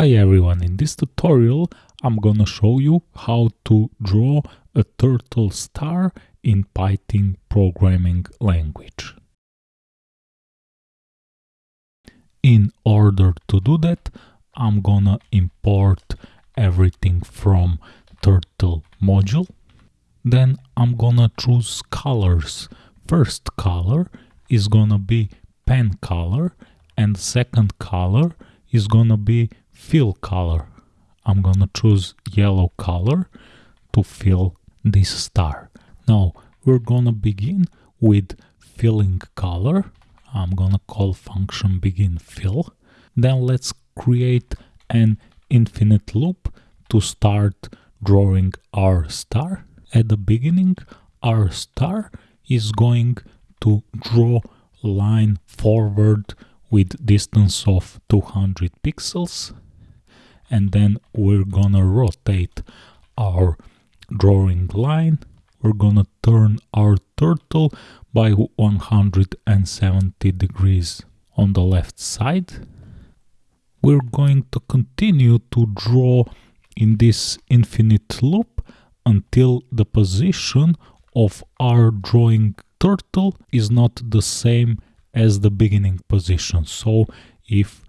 Hi everyone, in this tutorial I'm gonna show you how to draw a turtle star in Python programming language. In order to do that, I'm gonna import everything from turtle module. Then I'm gonna choose colors. First color is gonna be pen color and second color is gonna be fill color. I'm gonna choose yellow color to fill this star. Now we're gonna begin with filling color. I'm gonna call function begin fill. Then let's create an infinite loop to start drawing our star. At the beginning, our star is going to draw line forward with distance of 200 pixels and then we're gonna rotate our drawing line. We're gonna turn our turtle by 170 degrees on the left side. We're going to continue to draw in this infinite loop until the position of our drawing turtle is not the same as the beginning position. So if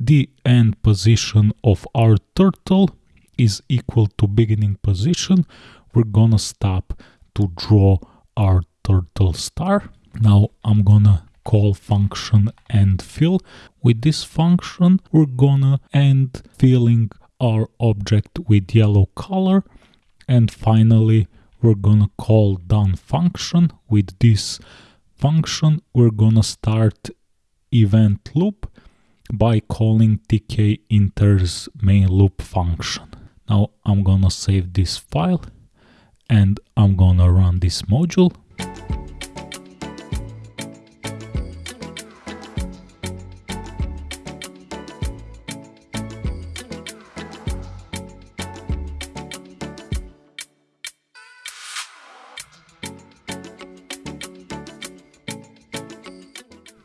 the end position of our turtle is equal to beginning position, we're gonna stop to draw our turtle star. Now I'm gonna call function end fill. With this function, we're gonna end filling our object with yellow color. And finally, we're gonna call done function. With this function, we're gonna start event loop by calling tkinter's main loop function. Now I'm gonna save this file and I'm gonna run this module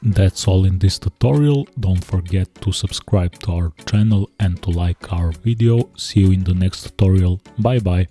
That's all in this tutorial, don't forget to subscribe to our channel and to like our video. See you in the next tutorial, bye bye!